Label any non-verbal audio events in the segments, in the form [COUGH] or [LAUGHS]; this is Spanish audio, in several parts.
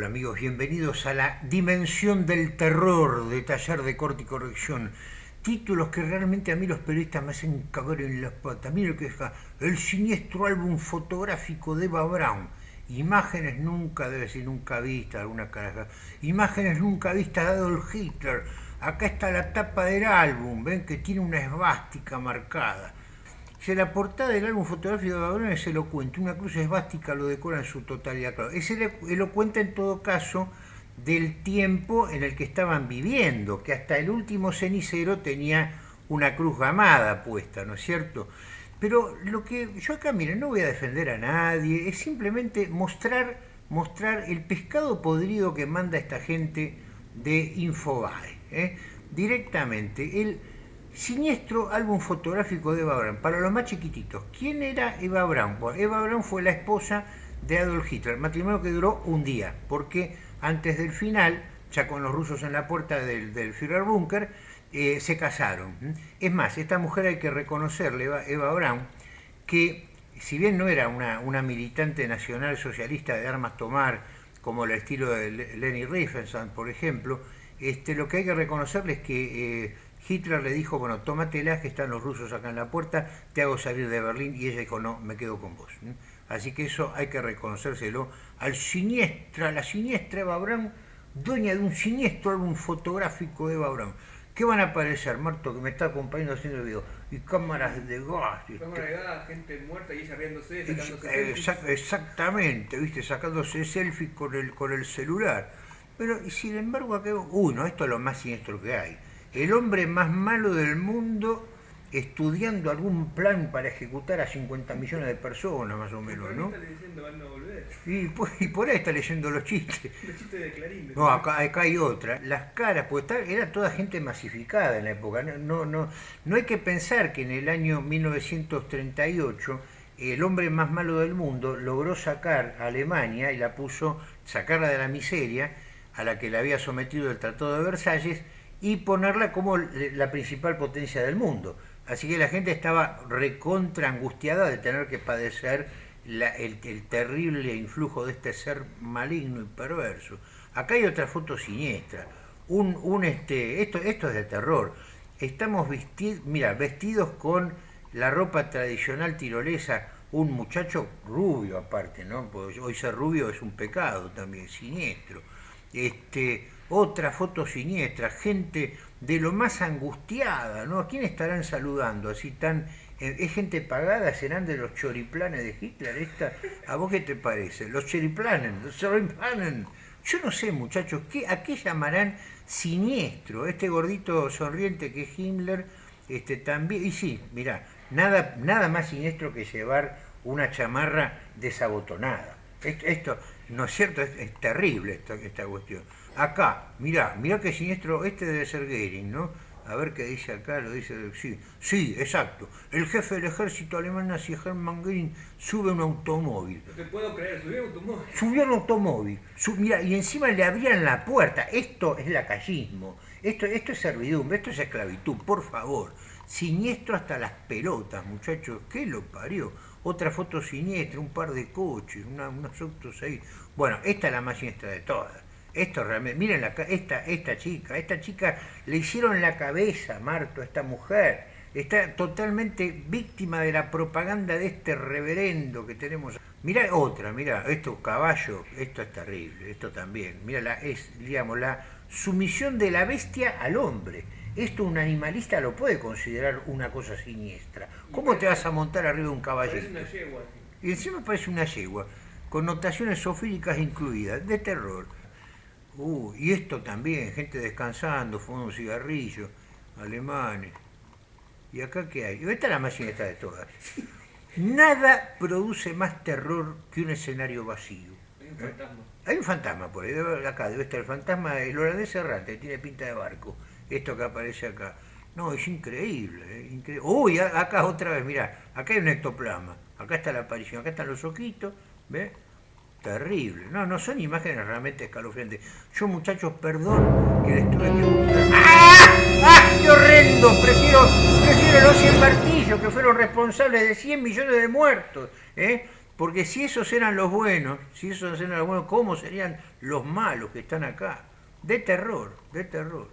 Hola amigos, bienvenidos a la dimensión del terror de Taller de Corte y Corrección. Títulos que realmente a mí los periodistas me hacen cagar en las patas. Mira lo que es el siniestro álbum fotográfico de Eva Brown. Imágenes nunca, debe ser nunca vistas, alguna caraja. Imágenes nunca vistas de Adolf Hitler. Acá está la tapa del álbum, ven que tiene una esvástica marcada. Si la portada del álbum fotográfico de Babrón es elocuente, una cruz esvástica lo decora en su totalidad. Claro, es elocuente en todo caso del tiempo en el que estaban viviendo, que hasta el último cenicero tenía una cruz gamada puesta, ¿no es cierto? Pero lo que yo acá, miren, no voy a defender a nadie, es simplemente mostrar, mostrar el pescado podrido que manda esta gente de Infobae. ¿eh? Directamente, Siniestro álbum fotográfico de Eva Braun. Para los más chiquititos, ¿quién era Eva Braun? Eva Braun fue la esposa de Adolf Hitler, matrimonio que duró un día, porque antes del final, ya con los rusos en la puerta del, del Führerbunker, eh, se casaron. Es más, esta mujer hay que reconocerle, Eva, Eva Braun, que si bien no era una, militante nacional socialista de armas tomar, como el estilo de Leni Riefenstahl, por ejemplo, este, lo que hay que reconocerle es que eh, Hitler le dijo, bueno, tómatelas que están los rusos acá en la puerta, te hago salir de Berlín, y ella dijo, no, me quedo con vos. Así que eso hay que reconocérselo al siniestra, la siniestra Eva Braun, dueña de un siniestro álbum fotográfico de Eva Braun. ¿Qué van a aparecer, Marto, que me está acompañando haciendo el video? Y cámaras de gas. Cámaras de gas, gente muerta y ella riéndose, sacándose Exact, Exactamente, viste, sacándose selfies con el, con el celular. Pero, y sin embargo, acá, uno, esto es lo más siniestro que hay el hombre más malo del mundo estudiando algún plan para ejecutar a 50 millones de personas, más o menos, ¿no? Está leyendo Van a volver. Y, pues, y por ahí está leyendo los chistes. [LAUGHS] Los chistes de Clarín. No, acá, acá, hay otra. Las caras, pues era toda gente masificada en la época. No, no, no hay que pensar que en el año 1938 el hombre más malo del mundo logró sacar a Alemania y la puso, sacarla de la miseria a la que le había sometido el Tratado de Versalles y ponerla como la principal potencia del mundo. Así que la gente estaba recontra angustiada de tener que padecer el, terrible influjo de este ser maligno y perverso. Acá hay otra foto siniestra. Un, un este, esto, esto es de terror. Estamos vestidos, mira, vestidos con la ropa tradicional tirolesa, un muchacho rubio aparte, ¿no? Hoy ser rubio es un pecado también, siniestro. Este, otra foto siniestra, gente de lo más angustiada, ¿no? ¿A quién estarán saludando? Así tan, eh, ¿Es gente pagada? ¿Serán de los choriplanes de Hitler? Esta, ¿A vos qué te parece? Los choriplanes, los choriplanes. Yo no sé, muchachos, ¿qué, ¿a qué llamarán siniestro? Este gordito sonriente que es Himmler, este, también... Y sí, mirá, nada, nada más siniestro que llevar una chamarra desabotonada. Esto, ¿no es cierto? Es, terrible esta, esta cuestión. Acá, mirá, mirá qué siniestro, este debe ser Goering, ¿no? A ver qué dice acá, lo dice, sí, sí, exacto. El jefe del ejército alemán nazi Hermann Goering sube un automóvil. No te puedo creer, subió un automóvil. Subió un automóvil, mira, y encima le abrían la puerta. Esto es lacayismo, esto, esto es servidumbre, esto es esclavitud, por favor. Siniestro hasta las pelotas, muchachos, ¿qué lo parió? Otra foto siniestra, un par de coches, unos autos ahí. Bueno, esta es la más siniestra de todas esto realmente, miren la, esta, esta chica, esta chica le hicieron la cabeza, Marto, a esta mujer. Está totalmente víctima de la propaganda de este reverendo que tenemos. Mira otra, mira, esto caballo, esto es terrible, esto también. Mira, la, es, digamos, la sumisión de la bestia al hombre. Esto un animalista lo puede considerar una cosa siniestra. ¿Cómo te vas a montar arriba de un caballito? una yegua. Y encima parece una yegua, con notaciones sofíricas incluidas, de terror. Uh, y esto también, gente descansando, fumando un cigarrillo, alemanes. ¿Y acá qué hay? Esta es la más siniestra de todas. Nada produce más terror que un escenario vacío. Hay un fantasma. Hay un fantasma por ahí, acá debe estar el fantasma, el holandés errante, tiene pinta de barco. Esto que aparece acá. No, es increíble, ¿eh? increíble. Uy, acá otra vez, mirá, acá hay un ectoplasma. Acá está la aparición, acá están los ojitos, ¿ves? Terrible. No, no son imágenes realmente escalofriantes. Yo, muchachos, perdón que les tuve que ¡Ah! ¡Ah! ¡Qué horrendo! Prefiero, prefiero los 100 martillos que fueron responsables de 100 millones de muertos. ¿eh? Porque si esos eran los buenos, si esos eran los buenos, ¿cómo serían los malos que están acá? De terror, de terror.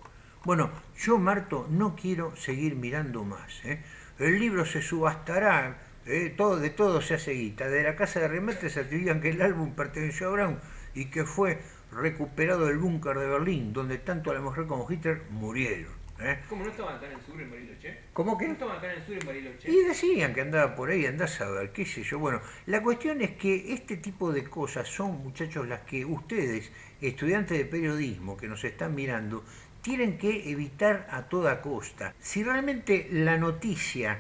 Bueno, yo, Marto, no quiero seguir mirando más. ¿eh? El libro se subastará, ¿eh? todo, de todo se hace guita. De la casa de remetes se atribuían que el álbum perteneció a Brown y que fue recuperado del búnker de Berlín, donde tanto la mujer como Hitler murieron. ¿eh? ¿Cómo no estaban acá en el sur en Bariloche? ¿Cómo ¿No que? estaban acá en el sur en Bariloche? Y decían que andaba por ahí, andás a ver, qué sé yo. Bueno, la cuestión es que este tipo de cosas son, muchachos, las que ustedes, estudiantes de periodismo que nos están mirando, tienen que evitar a toda costa. Si realmente la noticia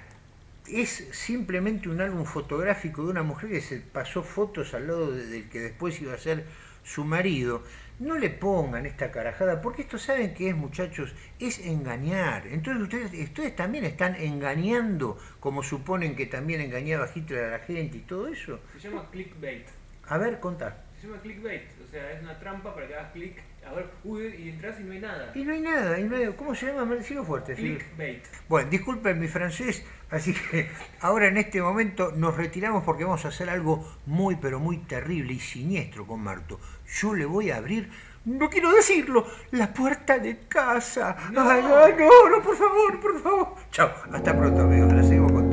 es simplemente un álbum fotográfico de una mujer que se pasó fotos al lado de- del que después iba a ser su marido, no le pongan esta carajada, porque esto saben que es, muchachos, es engañar. Entonces ustedes, ustedes también están engañando, como suponen que también engañaba Hitler a la gente y todo eso. Se llama clickbait. A ver, contá. Se llama clickbait. O sea, es una trampa para que hagas clic. A ver, uy, y entras y no hay nada. Y no hay nada, y no hay- ¿cómo se llama? Decilo fuerte. Clickbait. Bueno, disculpen mi francés, así que ahora en este momento nos retiramos porque vamos a hacer algo muy pero muy terrible y siniestro con Marto. Yo le voy a abrir, no quiero decirlo, la puerta de casa. No. Ay, ay, no, no, por favor, por favor. Chao, hasta pronto amigos, la seguimos con